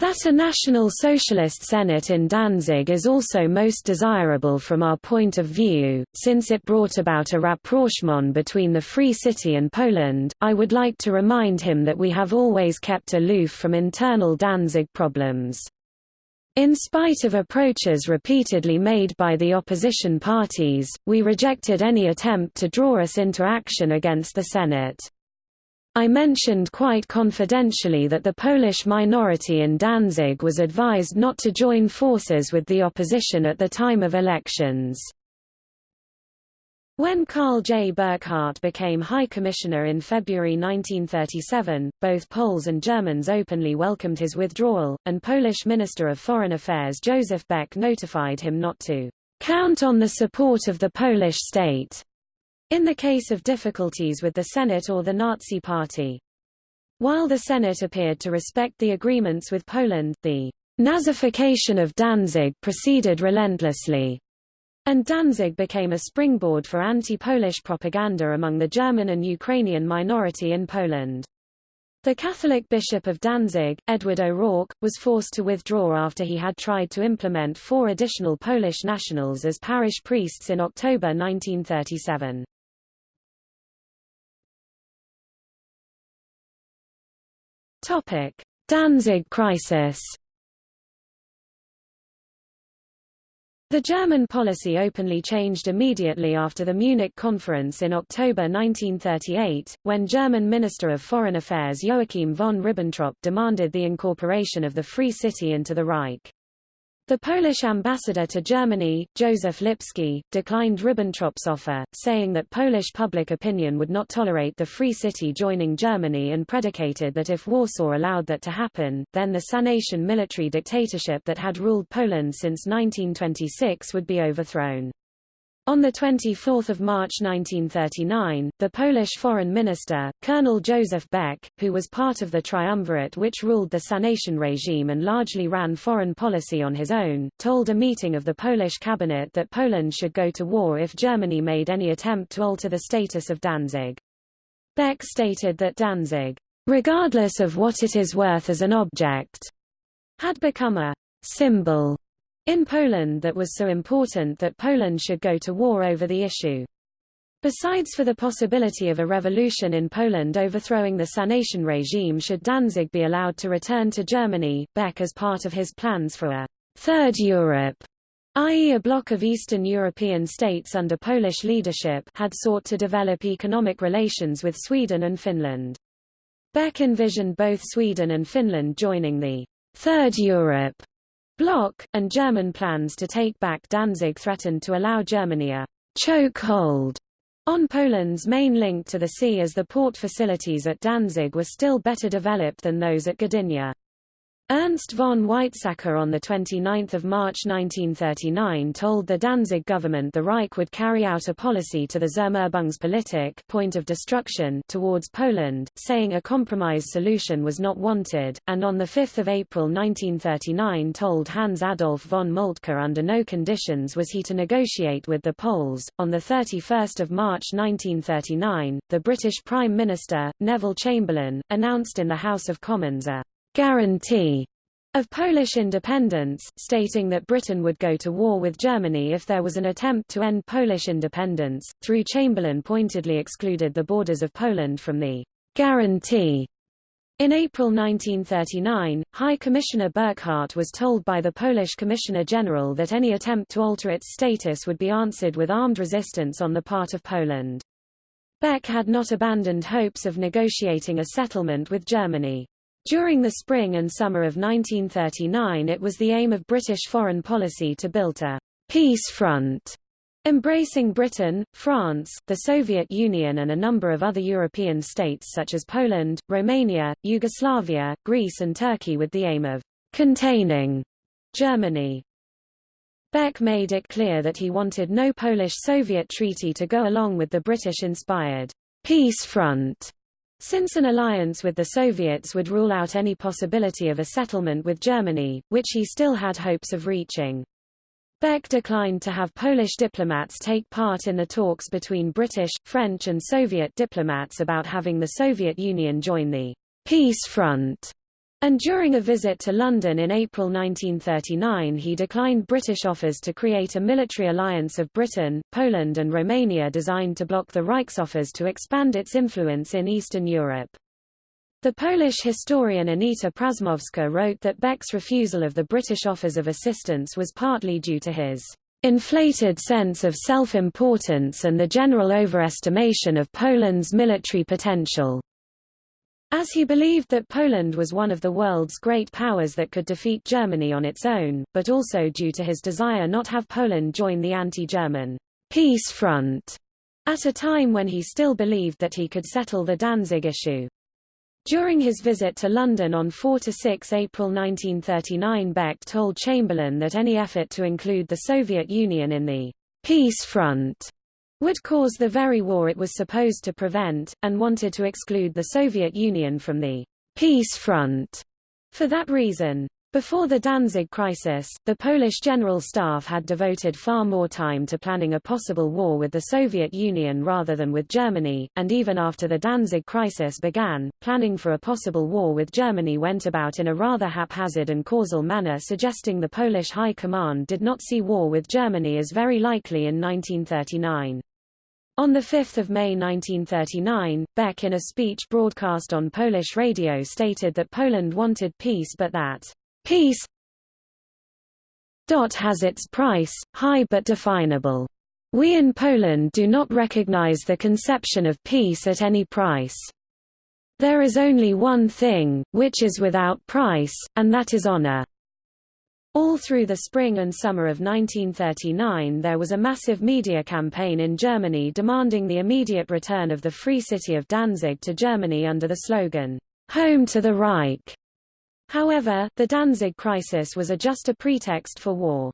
that a National Socialist Senate in Danzig is also most desirable from our point of view, since it brought about a rapprochement between the Free City and Poland. I would like to remind him that we have always kept aloof from internal Danzig problems. In spite of approaches repeatedly made by the opposition parties, we rejected any attempt to draw us into action against the Senate. I mentioned quite confidentially that the Polish minority in Danzig was advised not to join forces with the opposition at the time of elections. When Carl J. Burckhardt became High Commissioner in February 1937, both Poles and Germans openly welcomed his withdrawal, and Polish Minister of Foreign Affairs Joseph Beck notified him not to count on the support of the Polish state in the case of difficulties with the Senate or the Nazi Party. While the Senate appeared to respect the agreements with Poland, the Nazification of Danzig proceeded relentlessly, and Danzig became a springboard for anti-Polish propaganda among the German and Ukrainian minority in Poland. The Catholic Bishop of Danzig, Edward O'Rourke, was forced to withdraw after he had tried to implement four additional Polish nationals as parish priests in October 1937. Topic: Danzig crisis. The German policy openly changed immediately after the Munich Conference in October 1938, when German Minister of Foreign Affairs Joachim von Ribbentrop demanded the incorporation of the Free City into the Reich. The Polish ambassador to Germany, Joseph Lipski, declined Ribbentrop's offer, saying that Polish public opinion would not tolerate the Free City joining Germany and predicated that if Warsaw allowed that to happen, then the Sanation military dictatorship that had ruled Poland since 1926 would be overthrown. On 24 March 1939, the Polish foreign minister, Colonel Joseph Beck, who was part of the triumvirate which ruled the Sanation regime and largely ran foreign policy on his own, told a meeting of the Polish cabinet that Poland should go to war if Germany made any attempt to alter the status of Danzig. Beck stated that Danzig, regardless of what it is worth as an object, had become a symbol in Poland that was so important that Poland should go to war over the issue. Besides for the possibility of a revolution in Poland overthrowing the Sanation regime should Danzig be allowed to return to Germany, Beck as part of his plans for a Third Europe, i.e. a bloc of Eastern European states under Polish leadership had sought to develop economic relations with Sweden and Finland. Beck envisioned both Sweden and Finland joining the Third Europe bloc, and German plans to take back Danzig threatened to allow Germany a chokehold on Poland's main link to the sea as the port facilities at Danzig were still better developed than those at Gdynia. Ernst von Weizsäcker on 29 March 1939 told the Danzig government the Reich would carry out a policy to the Zermürbungspolitik point of destruction towards Poland, saying a compromise solution was not wanted, and on 5 April 1939 told Hans Adolf von Moltke under no conditions was he to negotiate with the Poles. On 31 March 1939, the British Prime Minister, Neville Chamberlain, announced in the House of Commons a guarantee of Polish independence, stating that Britain would go to war with Germany if there was an attempt to end Polish independence, through Chamberlain pointedly excluded the borders of Poland from the guarantee. In April 1939, High Commissioner Burckhardt was told by the Polish Commissioner General that any attempt to alter its status would be answered with armed resistance on the part of Poland. Beck had not abandoned hopes of negotiating a settlement with Germany. During the spring and summer of 1939 it was the aim of British foreign policy to build a peace front embracing Britain, France, the Soviet Union and a number of other European states such as Poland, Romania, Yugoslavia, Greece and Turkey with the aim of containing Germany. Beck made it clear that he wanted no Polish-Soviet treaty to go along with the British-inspired peace front since an alliance with the Soviets would rule out any possibility of a settlement with Germany, which he still had hopes of reaching. Beck declined to have Polish diplomats take part in the talks between British, French and Soviet diplomats about having the Soviet Union join the Peace Front. And during a visit to London in April 1939 he declined British offers to create a military alliance of Britain, Poland and Romania designed to block the Reich's offers to expand its influence in Eastern Europe. The Polish historian Anita Prażmowska wrote that Beck's refusal of the British offers of assistance was partly due to his inflated sense of self-importance and the general overestimation of Poland's military potential. As he believed that Poland was one of the world's great powers that could defeat Germany on its own, but also due to his desire not have Poland join the anti-German peace front, at a time when he still believed that he could settle the Danzig issue. During his visit to London on 4–6 April 1939 Beck told Chamberlain that any effort to include the Soviet Union in the peace front would cause the very war it was supposed to prevent, and wanted to exclude the Soviet Union from the peace front. For that reason, before the Danzig crisis, the Polish General Staff had devoted far more time to planning a possible war with the Soviet Union rather than with Germany, and even after the Danzig crisis began, planning for a possible war with Germany went about in a rather haphazard and causal manner suggesting the Polish High Command did not see war with Germany as very likely in 1939. On 5 May 1939, Beck in a speech broadcast on Polish radio stated that Poland wanted peace but that, "...peace has its price, high but definable. We in Poland do not recognize the conception of peace at any price. There is only one thing, which is without price, and that is honor." All through the spring and summer of 1939 there was a massive media campaign in Germany demanding the immediate return of the Free City of Danzig to Germany under the slogan, "'Home to the Reich'". However, the Danzig crisis was a just a pretext for war.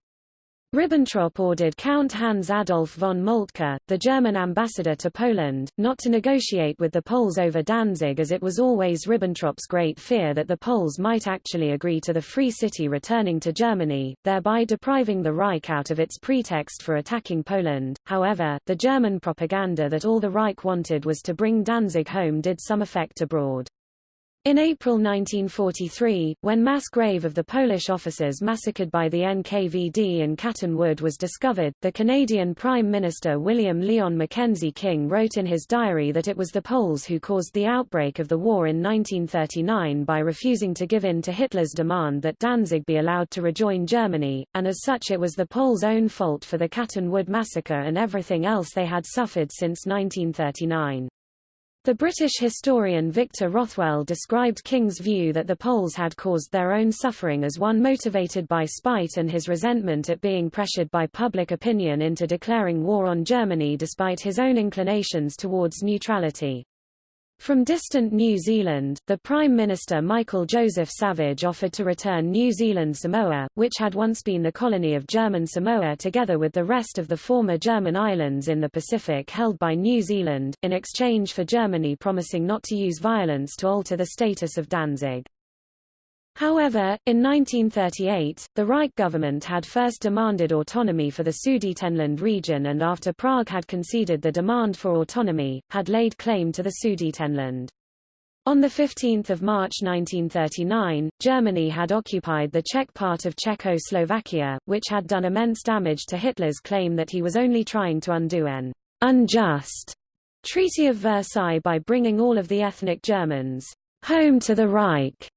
Ribbentrop ordered Count Hans Adolf von Moltke, the German ambassador to Poland, not to negotiate with the Poles over Danzig as it was always Ribbentrop's great fear that the Poles might actually agree to the Free City returning to Germany, thereby depriving the Reich out of its pretext for attacking Poland. However, the German propaganda that all the Reich wanted was to bring Danzig home did some effect abroad. In April 1943, when mass grave of the Polish officers massacred by the NKVD in Katyn Wood was discovered, the Canadian Prime Minister William Lyon Mackenzie King wrote in his diary that it was the Poles who caused the outbreak of the war in 1939 by refusing to give in to Hitler's demand that Danzig be allowed to rejoin Germany, and as such it was the Poles' own fault for the Katyn Wood massacre and everything else they had suffered since 1939. The British historian Victor Rothwell described King's view that the Poles had caused their own suffering as one motivated by spite and his resentment at being pressured by public opinion into declaring war on Germany despite his own inclinations towards neutrality. From distant New Zealand, the Prime Minister Michael Joseph Savage offered to return New Zealand Samoa, which had once been the colony of German Samoa together with the rest of the former German islands in the Pacific held by New Zealand, in exchange for Germany promising not to use violence to alter the status of Danzig. However, in 1938, the Reich government had first demanded autonomy for the Sudetenland region and after Prague had conceded the demand for autonomy, had laid claim to the Sudetenland. On 15 March 1939, Germany had occupied the Czech part of Czechoslovakia, which had done immense damage to Hitler's claim that he was only trying to undo an unjust Treaty of Versailles by bringing all of the ethnic Germans home to the Reich.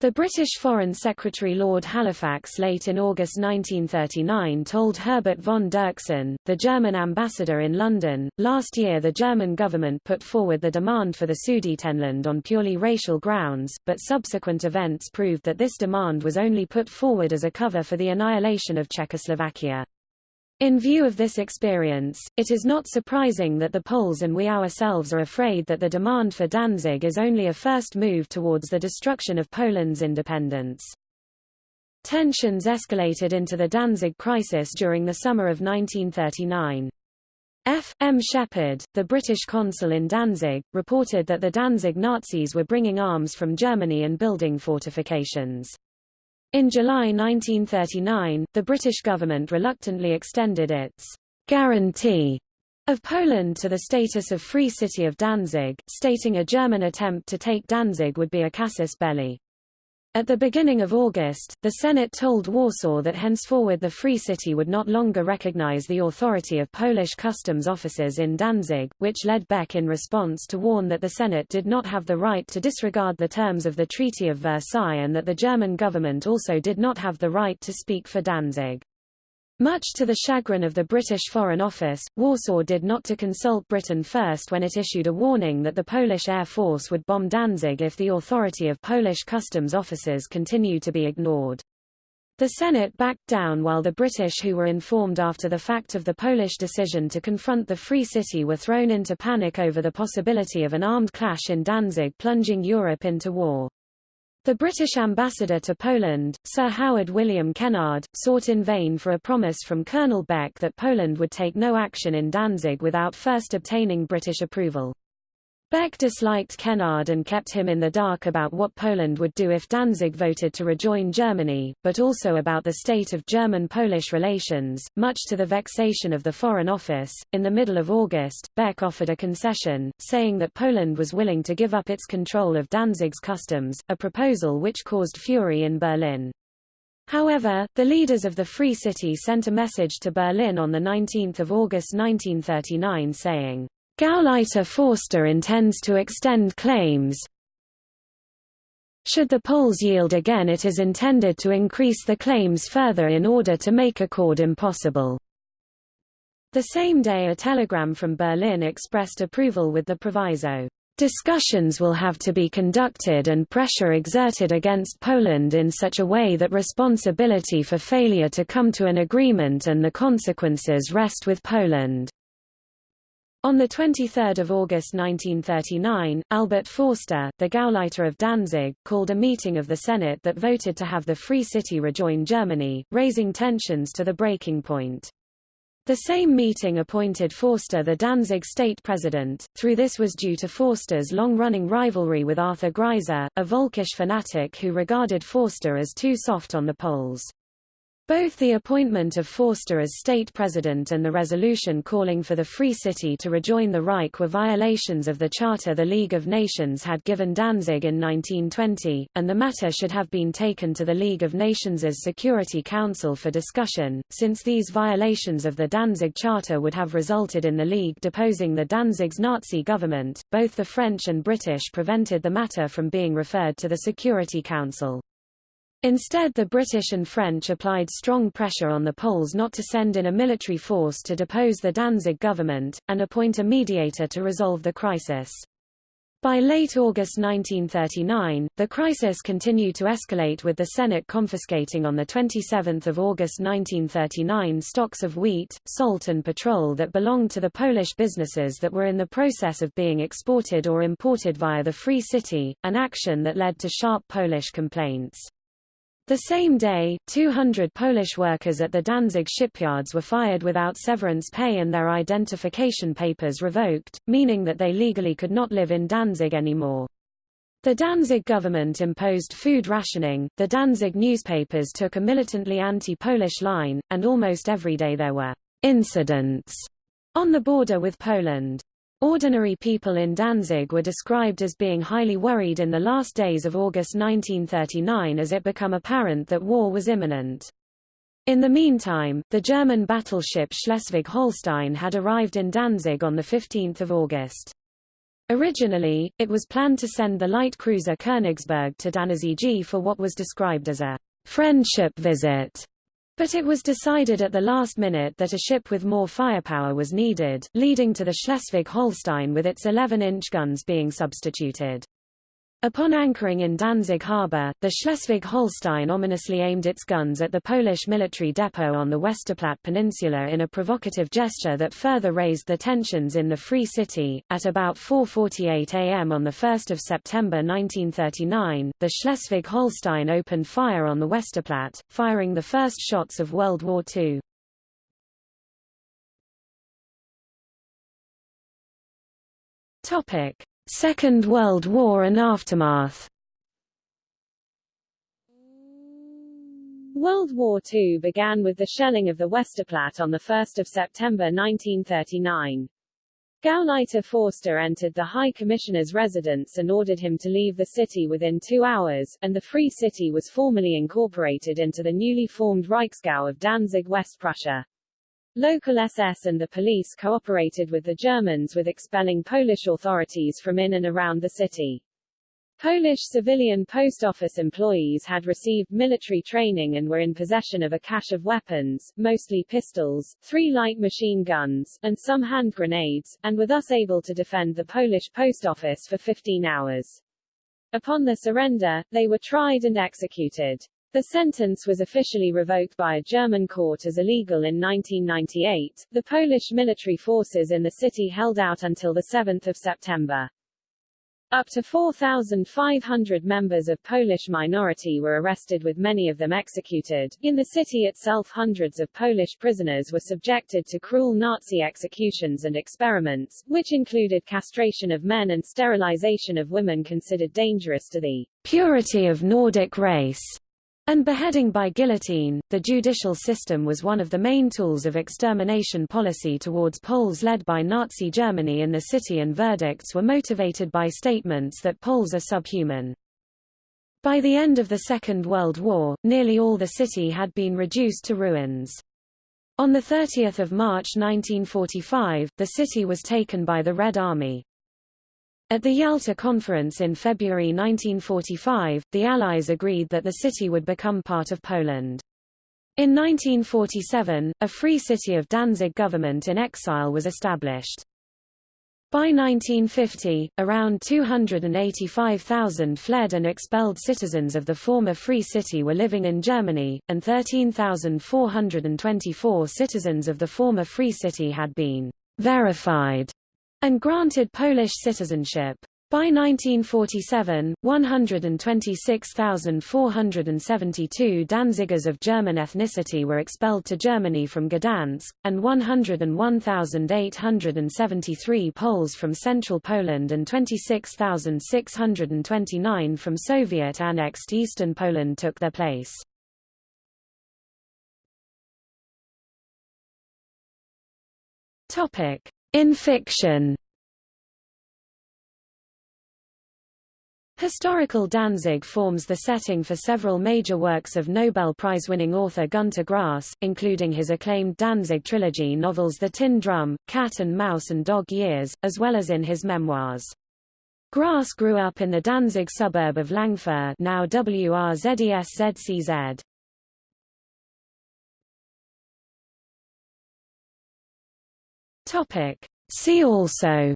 The British Foreign Secretary Lord Halifax late in August 1939 told Herbert von Dirksen, the German ambassador in London, last year the German government put forward the demand for the Sudetenland on purely racial grounds, but subsequent events proved that this demand was only put forward as a cover for the annihilation of Czechoslovakia. In view of this experience, it is not surprising that the Poles and we ourselves are afraid that the demand for Danzig is only a first move towards the destruction of Poland's independence. Tensions escalated into the Danzig crisis during the summer of 1939. F. M. Shepherd, the British consul in Danzig, reported that the Danzig Nazis were bringing arms from Germany and building fortifications. In July 1939, the British government reluctantly extended its guarantee of Poland to the status of Free City of Danzig, stating a German attempt to take Danzig would be a casus belli. At the beginning of August, the Senate told Warsaw that henceforward the Free City would not longer recognize the authority of Polish customs officers in Danzig, which led Beck in response to warn that the Senate did not have the right to disregard the terms of the Treaty of Versailles and that the German government also did not have the right to speak for Danzig. Much to the chagrin of the British Foreign Office, Warsaw did not to consult Britain first when it issued a warning that the Polish Air Force would bomb Danzig if the authority of Polish customs officers continued to be ignored. The Senate backed down while the British who were informed after the fact of the Polish decision to confront the Free City were thrown into panic over the possibility of an armed clash in Danzig plunging Europe into war. The British ambassador to Poland, Sir Howard William Kennard, sought in vain for a promise from Colonel Beck that Poland would take no action in Danzig without first obtaining British approval. Beck disliked Kennard and kept him in the dark about what Poland would do if Danzig voted to rejoin Germany, but also about the state of German-Polish relations, much to the vexation of the Foreign Office. In the middle of August, Beck offered a concession, saying that Poland was willing to give up its control of Danzig's customs, a proposal which caused fury in Berlin. However, the leaders of the Free City sent a message to Berlin on 19 August 1939 saying, Gauleiter Forster intends to extend claims. Should the polls yield again it is intended to increase the claims further in order to make accord impossible. The same day a telegram from Berlin expressed approval with the proviso, Discussions will have to be conducted and pressure exerted against Poland in such a way that responsibility for failure to come to an agreement and the consequences rest with Poland. On 23 August 1939, Albert Forster, the Gauleiter of Danzig, called a meeting of the Senate that voted to have the Free City rejoin Germany, raising tensions to the breaking point. The same meeting appointed Forster the Danzig state president, through this was due to Forster's long-running rivalry with Arthur Greiser, a Volkisch fanatic who regarded Forster as too soft on the Poles. Both the appointment of Forster as state president and the resolution calling for the Free City to rejoin the Reich were violations of the charter the League of Nations had given Danzig in 1920, and the matter should have been taken to the League of Nations' Security Council for discussion, since these violations of the Danzig Charter would have resulted in the League deposing the Danzig's Nazi government. Both the French and British prevented the matter from being referred to the Security Council. Instead the British and French applied strong pressure on the Poles not to send in a military force to depose the Danzig government, and appoint a mediator to resolve the crisis. By late August 1939, the crisis continued to escalate with the Senate confiscating on 27 August 1939 stocks of wheat, salt and petrol that belonged to the Polish businesses that were in the process of being exported or imported via the Free City, an action that led to sharp Polish complaints. The same day, 200 Polish workers at the Danzig shipyards were fired without severance pay and their identification papers revoked, meaning that they legally could not live in Danzig anymore. The Danzig government imposed food rationing, the Danzig newspapers took a militantly anti-Polish line, and almost every day there were incidents on the border with Poland. Ordinary people in Danzig were described as being highly worried in the last days of August 1939 as it became apparent that war was imminent. In the meantime, the German battleship Schleswig-Holstein had arrived in Danzig on 15 August. Originally, it was planned to send the light cruiser Königsberg to Danzig for what was described as a friendship visit. But it was decided at the last minute that a ship with more firepower was needed, leading to the Schleswig-Holstein with its 11-inch guns being substituted. Upon anchoring in Danzig harbor, the Schleswig-Holstein ominously aimed its guns at the Polish military depot on the Westerplatte Peninsula in a provocative gesture that further raised the tensions in the Free City. At about 4:48 a.m. on the 1st of September 1939, the Schleswig-Holstein opened fire on the Westerplatte, firing the first shots of World War II. Second World War and aftermath World War II began with the shelling of the Westerplatte on 1 September 1939. Gauleiter Forster entered the High Commissioner's residence and ordered him to leave the city within two hours, and the Free City was formally incorporated into the newly formed Reichsgau of Danzig West Prussia. Local SS and the police cooperated with the Germans with expelling Polish authorities from in and around the city. Polish civilian post office employees had received military training and were in possession of a cache of weapons, mostly pistols, three light machine guns, and some hand grenades, and were thus able to defend the Polish post office for 15 hours. Upon their surrender, they were tried and executed. The sentence was officially revoked by a German court as illegal in 1998. The Polish military forces in the city held out until 7 September. Up to 4,500 members of Polish minority were arrested with many of them executed. In the city itself hundreds of Polish prisoners were subjected to cruel Nazi executions and experiments, which included castration of men and sterilization of women considered dangerous to the purity of Nordic race and beheading by guillotine, the judicial system was one of the main tools of extermination policy towards Poles led by Nazi Germany in the city and verdicts were motivated by statements that Poles are subhuman. By the end of the Second World War, nearly all the city had been reduced to ruins. On 30 March 1945, the city was taken by the Red Army. At the Yalta Conference in February 1945, the Allies agreed that the city would become part of Poland. In 1947, a free city of Danzig government in exile was established. By 1950, around 285,000 fled and expelled citizens of the former Free City were living in Germany, and 13,424 citizens of the former Free City had been verified and granted Polish citizenship. By 1947, 126,472 Danzigers of German ethnicity were expelled to Germany from Gdansk, and 101,873 Poles from central Poland and 26,629 from Soviet-annexed eastern Poland took their place. Topic: in fiction Historical Danzig forms the setting for several major works of Nobel Prize-winning author Günter Grass, including his acclaimed Danzig trilogy novels The Tin Drum, Cat and Mouse and Dog Years, as well as in his memoirs. Grass grew up in the Danzig suburb of Langfuhr now WRZESZCZ. Topic. See also.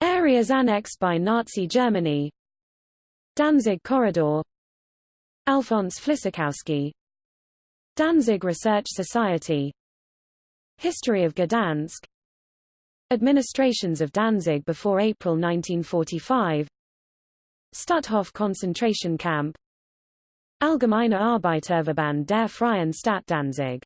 Areas annexed by Nazi Germany. Danzig Corridor. Alfons Flisykowski Danzig Research Society. History of Gdansk. Administrations of Danzig before April 1945 Stutthof concentration camp. Allgemeine Arbeiterverband der Freien Stadt Danzig